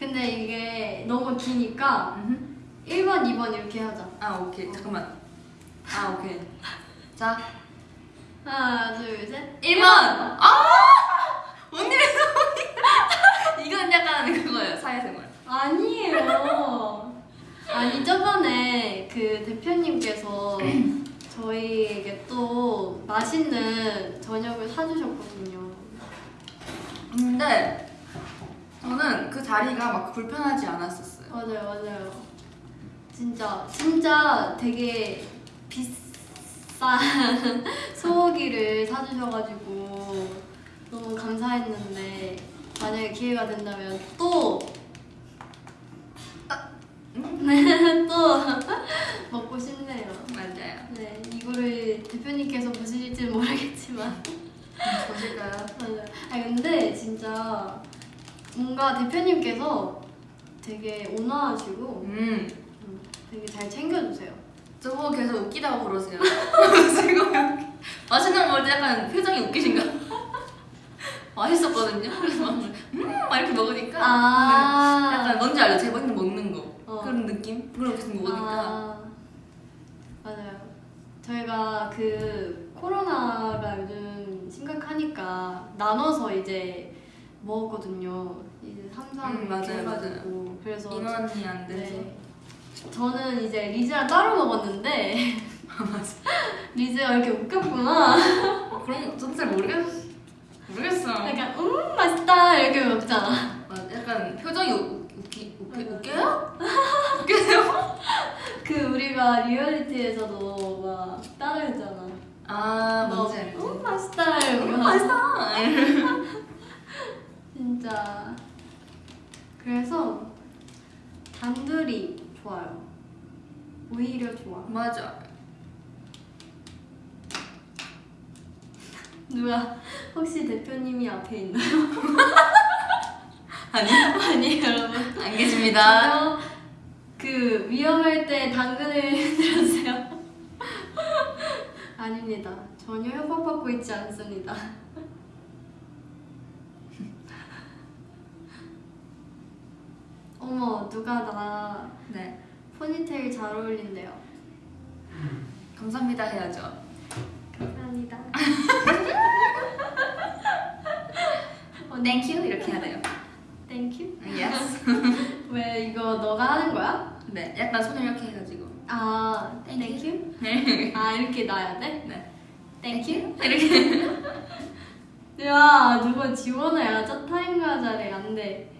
근데 이게 너무 기니까 음흠. 1번, 2번 이렇게 하자. 아 오케이 잠깐만. 아 오케이. 자, 하나, 둘, 셋. 1번. 아 언니를 약간 그거예요 사회생활. 아니에요. 아니 저번에 그 대표님께서 저희에게 또 맛있는 저녁을 사주셨거든요. 근데 저는 그 자리가 막 불편하지 않았었어요. 맞아요, 맞아요. 진짜 진짜 되게 비싼 소고기를 사주셔가지고 너무 감사했는데 만약에 기회가 된다면 또 또 먹고 싶네요. 맞아요. 네, 이거를 대표님께서 보실지는 모르겠지만 보실까요? 맞아요. 아 근데 진짜 뭔가 대표님께서 되게 온화하시고 음, 음, 되게 잘 챙겨주세요. 저보고 계속 웃기다고 그러세요. 지금 맛있는 거 먹을 때 약간 표정이 웃기신가? 맛있었거든요. 그래서 막, 음, 막 이렇게 먹으니까 아, 약간 뭔지 알죠? 제 먹는 먹는 거 어. 그런 느낌? 그걸 계속 먹으니까 아, 맞아요. 저희가 그 코로나가 요즘 심각하니까 나눠서 이제 먹었거든요. 이제 3, 3 음, 맞아요, 해가지고 그래서 인원이 안 돼서 네. 저는 이제 리즈랑 따로 먹었는데 리즈가 이렇게 웃겼구나. 어, 그런 거 저도 잘 모르겠 모르겠어. 약간 음 맛있다 이렇게 먹잖아. 아, 약간 표정이 웃, 웃기 웃기 웃겨요? 웃겨요? 그 우리 가 리얼리티에서도 막 따라했잖아. 아 너, 뭔지 알지? 음 맛있다 이러고 음, 맛있다. 진짜 그래서 단둘이 좋아요. 오히려 좋아. 맞아. 누가 혹시 대표님이 앞에 있나요? 아니 아니에요 여러분. 안 계십니다. 그 위험할 때 당근을 흔들어주세요. 아닙니다. 전혀 협박받고 있지 않습니다. 어머 누가 나 네 포니테일 잘 어울린대요. 감사합니다 해야죠. 감사합니다. 어, thank you 이렇게 해야 돼요. Thank you. Yes. 왜 이거 너가 하는 거야? 네 약간 손을 이렇게 해가지고. 아 Thank 땡큐? 네. 아 이렇게 놔야 돼? 네. Thank you? 이렇게. 야 누가 지원을 야자 타임 가자래 안돼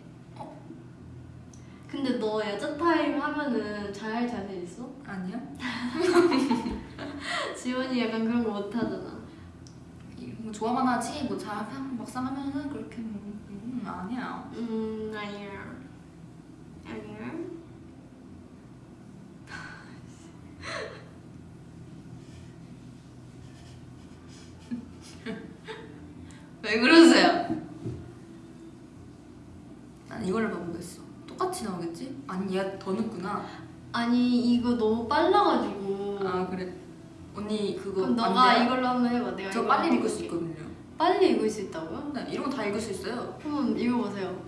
근데 너 야자 타임 하면은 잘할 자신 있어? 아니요. 지원이 약간 그런 거 못하잖아 이- 뭐 좋아만 하지 뭐잘 막상 하면은 그렇게 뭐 음, 아니야. 음 아니야 아니야 왜 그러세요? 난 이걸로 봐보겠어. 똑같이 나오겠지? 아니 얘가 더 늦구나. 아니 이거 너무 빨라가지고 아 그래. 언니 그거 그럼 안 너가 돼요? 이걸로 한번 해봐 내가 저 빨리 읽을 수. 있거든요. 빨리 읽을 수 있다고요? 네, 이런 거 다 읽을 수 있어요. 한번 읽어보세요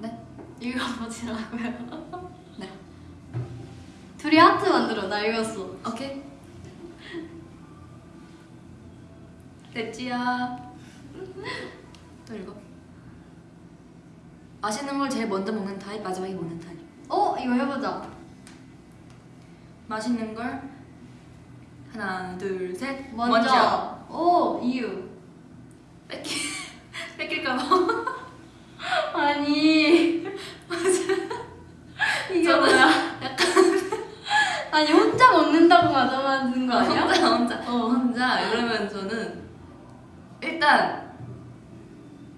네. 읽어보시라고요 네. 둘이 하트 만들어 나 읽었어 오케이. 됐지야. 또 읽어. 맛있는 걸 제일 먼저 먹는 타입, 마지막에 먹는 타입. 어 이거 해보자 맛있는 걸 하나, 둘, 셋. 먼저. 오 이유. 뺏기 뺏길까봐. 아니 이게 뭐야? 아니 혼자 먹는다고 가져만든 거 아니야? 혼자 혼자 어. 혼자 그러면 저는 일단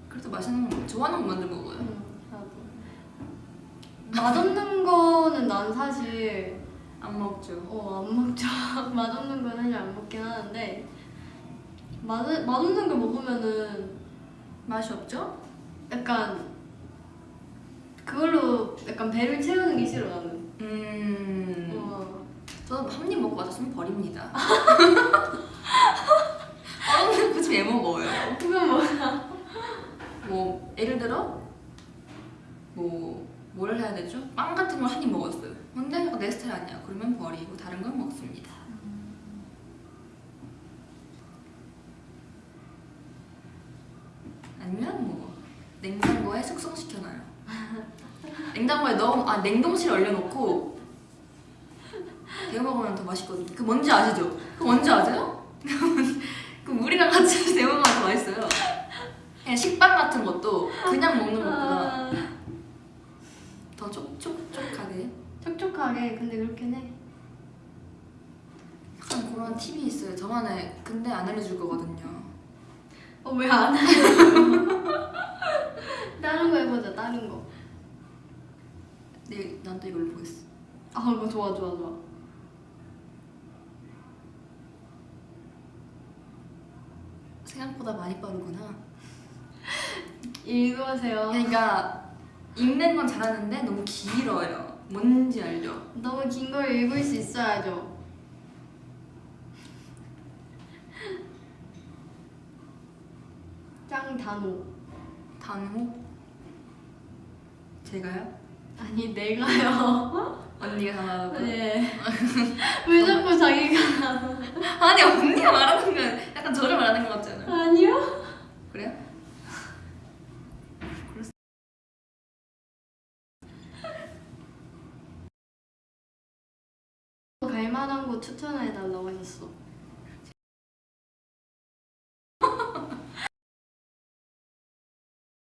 그래도 맛있는 거 좋아하는 거 먼저 먹어요. 응, 나도. 맛없는 거는 난 사실 안 먹죠. 어, 안 먹죠. 맛없는 건 사실 안 먹긴 하는데 맛 맛없는 걸 먹으면은 맛이 없죠? 약간 그걸로 약간 배를 채우는 게 싫어 나는. 음. 어. 저도 한입 먹고 맛없으면 버립니다. 얼음은 굳이 왜 먹어요? 그건 뭐야? 뭐 예를 들어 뭐 뭐를 해야 되죠? 빵 같은 걸 한 입 먹었어요. 근데 어, 내 스타일 아니야. 그러면 버리고 다른 걸 먹습니다. 아니면 뭐 냉장고에 숙성시켜놔요. 냉장고에 넣어 아 냉동실에 얼려놓고 데워 먹으면 더 맛있거든요. 그 뭔지 아시죠? 그 뭔지 아세요? 그 물이랑 같이 데워 먹으면 더 맛있어요. 그냥 식빵 같은 것도 그냥 먹는 것보다 아, 더 촉촉촉하게 촉촉하게 근데 그렇긴 해. 약간 그런 팁이 있어요. 저만의 근데 안 알려줄 거거든요. 어 왜 안 해? 다른 거 해보자 다른 거. 네, 난 또 이걸로 보겠어. 아 이거 좋아 좋아 좋아. 생각보다 많이 빠르구나. 읽으세요. 그러니까 읽는 건 잘하는데 너무 길어요. 뭔지 알죠? 너무 긴 걸 읽을 수 있어야죠. 짱 단호. 단호? 제가요? 아니 내가요. 언니가 단호라고? 네. 왜 자꾸 자기가 아니 언니가 말하는 건 약간 저를 말하는 것 같잖아요. 아니요? 그래요? 갈만한 곳 하셨어.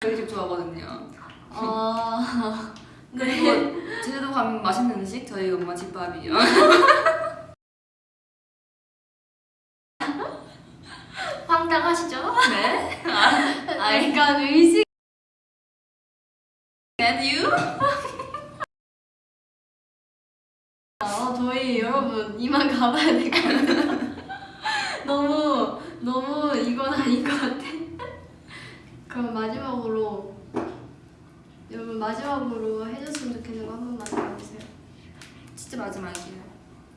저희 집 좋아하거든요. 아 그리고 제주도 가면 맛있는 음식 저희 엄마 집밥이요. 황당하시죠? 네. 아, 약간 의식. And you? 아, 저희 여러분 이만 가봐야 될 것 같아요. 너무 너무 이건 아닌 것 같아. 그럼 마지막으로 여러분 마지막으로 해줬으면 좋겠는 거 한 번만 해주세요. 진짜 마지막이에요.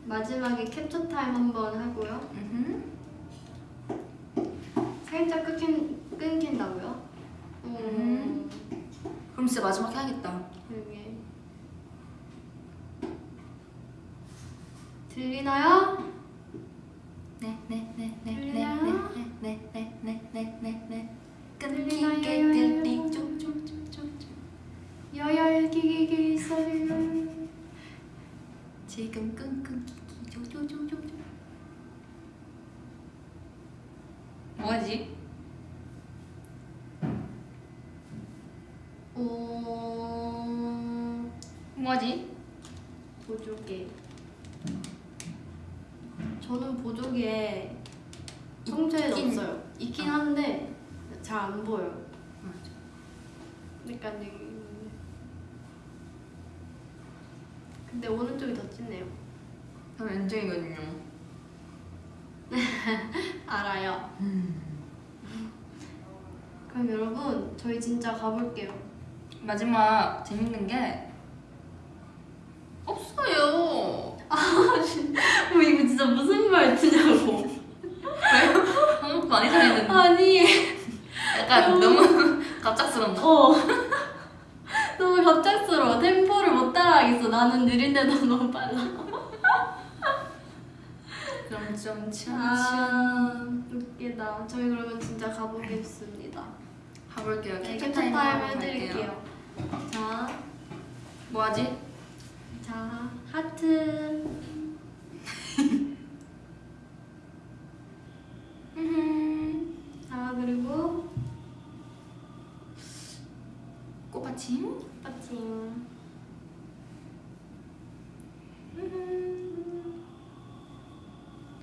마지막에 캡처 타임 한 번 하고요. 음. 살짝 끊긴 끊긴다고요? 음. 그럼 진짜 마지막 해야겠다. 여기 들리나요? 네, 네, 네, 네, 네, 들리나요? 네, 네, 네, 네, 네, 네, 네. 들리나요? 끊기게 끊기 쭉쭉쭉쭉쭉. 여열기기기 소리 지금 끙끙기기 쪼쪼쪼쪼쪼. 뭐지? 어... 뭐지? 보조개 저는 보조개 성체에 없어요 있긴 아. 한데 잘 안 보여요. 맞아. 그러니까 여기 있는데. 근데 오른쪽이 더 찐네요. 저 왼쪽이거든요. 알아요. 그럼 여러분 저희 진짜 가볼게요. 마지막 재밌는 게 없어요. 뭐 이거 진짜 무슨 말투냐고. 한국도 많이 살았는데. 아니 약간 너무 갑작스럽나? 어. 너무 갑작스러워. 템포를 못 따라가겠어. 나는 느린데도 너무 빨라 천천히 아 웃기다. 저희 그러면 진짜 가보겠습니다. 가볼게요. 네, 캡처 타임 해드릴게요. 자, 뭐하지? 자 하트. 자 그리고 빠칭 빠칭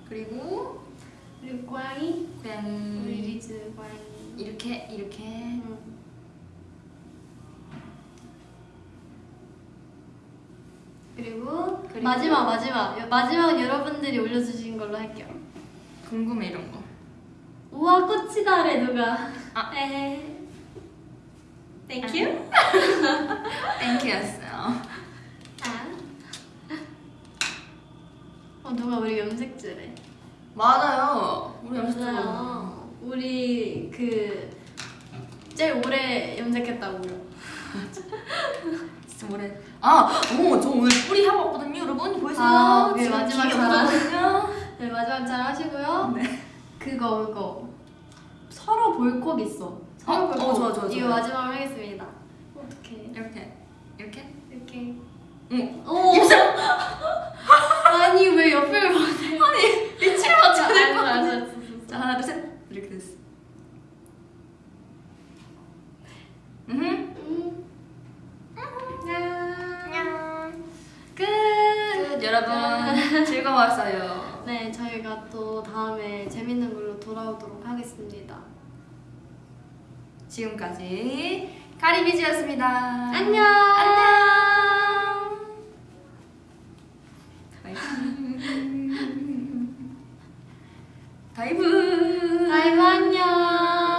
그리고 그리고 고양이? 고양이 우리 리즈 고양이. 이렇게 이렇게. 응. 그리고, 그리고 마지막 마지막. 마지막 여러분들이 올려주신 걸로 할게요. 궁금해 이런 거. 우와 꽃이다래 누가. 아. 에헤 Thank you. 땡큐였어요. 아. 어 누가 우리 염색질해. 맞아요. 우리 맞아요. 우리 그 제일 오래 염색했다고요. 진짜 오래. 아, 오, 저 오늘 뿌리 하고 왔거든요, 여러분 보이세요? 아, 네, 마지막 뒤에 잘 없거든요. 네 마지막 잘 하시고요. 네. 그거 그거 서로 볼콕 있어. 어, 볼콕. 어, 좋아, 좋아, 이거. 마지막으로 하겠습니다. 어떻게 이렇게, 이렇게. 이렇게. 응. 오. 아니 왜 옆을 보내? 아니, 위치를 맞춰야 될 알았어 것 같아. 알았어 알았어. 자, 하나, 둘, 셋. 이렇게 됐어. 음. 음. 끝, 여러분. 즐거웠어요. 네, 저희가 또 다음에 재밌는 걸로 돌아오도록 하겠습니다. 지금까지 카리비즈였습니다. 안녕. 안녕. 다이브. 다이브 안녕.